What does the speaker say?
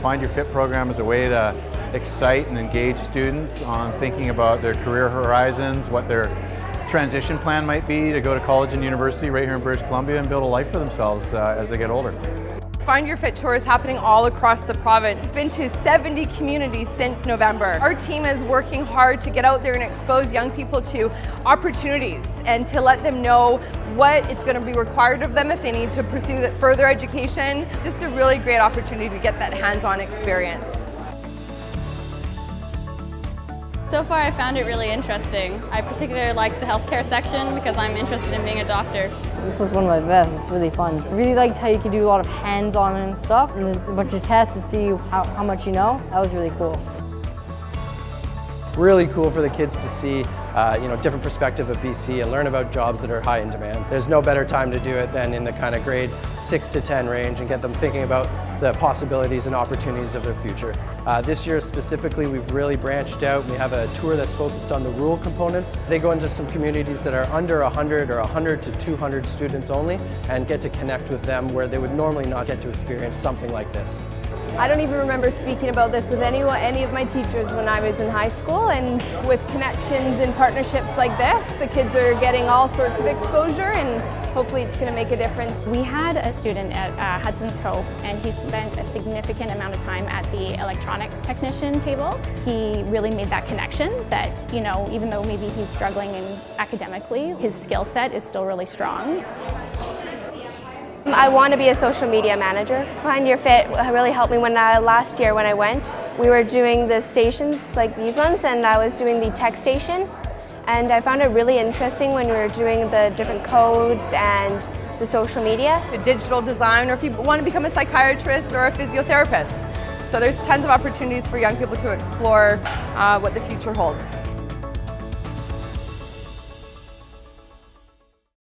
Find Your Fit program is a way to excite and engage students on thinking about their career horizons, what their transition plan might be to go to college and university right here in British Columbia and build a life for themselves uh, as they get older. Find Your Fit Tour is happening all across the province. It's been to 70 communities since November. Our team is working hard to get out there and expose young people to opportunities and to let them know what it's going to be required of them if they need to pursue further education. It's just a really great opportunity to get that hands-on experience. So far I found it really interesting. I particularly like the healthcare section because I'm interested in being a doctor. This was one of my best, it's really fun. I really liked how you could do a lot of hands-on and stuff and a bunch of tests to see how, how much you know. That was really cool. Really cool for the kids to see uh, you know, different perspective of BC and learn about jobs that are high in demand. There's no better time to do it than in the kind of grade 6 to 10 range and get them thinking about the possibilities and opportunities of their future. Uh, this year specifically, we've really branched out. We have a tour that's focused on the rural components. They go into some communities that are under 100 or 100 to 200 students only and get to connect with them where they would normally not get to experience something like this. I don't even remember speaking about this with anyone, any of my teachers when I was in high school and with connections and partnerships like this, the kids are getting all sorts of exposure and hopefully it's going to make a difference. We had a student at uh, Hudson's Hope and he spent a significant amount of time at the electronics technician table. He really made that connection that, you know, even though maybe he's struggling in academically, his skill set is still really strong. I want to be a social media manager. Find Your Fit really helped me when I, last year when I went. We were doing the stations like these ones and I was doing the tech station and I found it really interesting when we were doing the different codes and the social media. A digital design or if you want to become a psychiatrist or a physiotherapist. So there's tons of opportunities for young people to explore uh, what the future holds.